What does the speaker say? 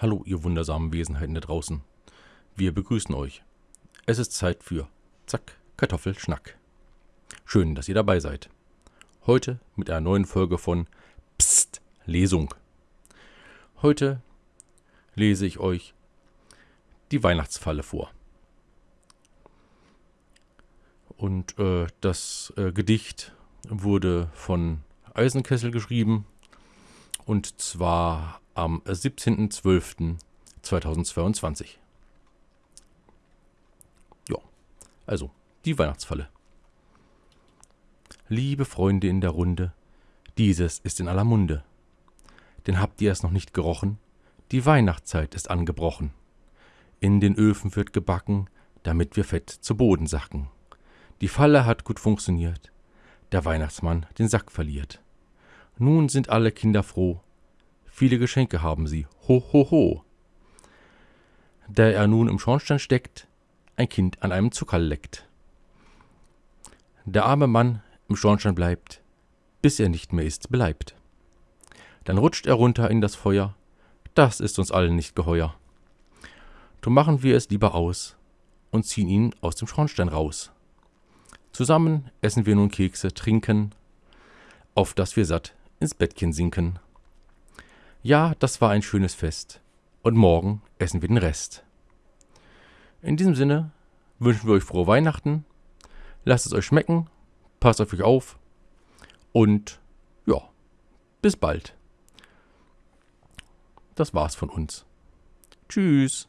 Hallo, ihr wundersamen Wesenheiten da draußen. Wir begrüßen euch. Es ist Zeit für Zack, Kartoffelschnack. Schön, dass ihr dabei seid. Heute mit einer neuen Folge von Psst, Lesung. Heute lese ich euch die Weihnachtsfalle vor. Und äh, das äh, Gedicht wurde von Eisenkessel geschrieben und zwar am 17.12.2022. Ja, also die Weihnachtsfalle. Liebe Freunde in der Runde, dieses ist in aller Munde. Denn habt ihr es noch nicht gerochen? Die Weihnachtszeit ist angebrochen. In den Öfen wird gebacken, damit wir fett zu Boden sacken. Die Falle hat gut funktioniert, der Weihnachtsmann den Sack verliert. Nun sind alle Kinder froh, Viele Geschenke haben sie. Ho, ho, ho. Da er nun im Schornstein steckt, ein Kind an einem Zuckerl leckt. Der arme Mann im Schornstein bleibt, bis er nicht mehr ist beleibt. Dann rutscht er runter in das Feuer, das ist uns allen nicht geheuer. Drum machen wir es lieber aus und ziehen ihn aus dem Schornstein raus. Zusammen essen wir nun Kekse, trinken, auf dass wir satt ins Bettchen sinken. Ja, das war ein schönes Fest. Und morgen essen wir den Rest. In diesem Sinne wünschen wir euch frohe Weihnachten. Lasst es euch schmecken. Passt auf euch auf. Und ja, bis bald. Das war's von uns. Tschüss.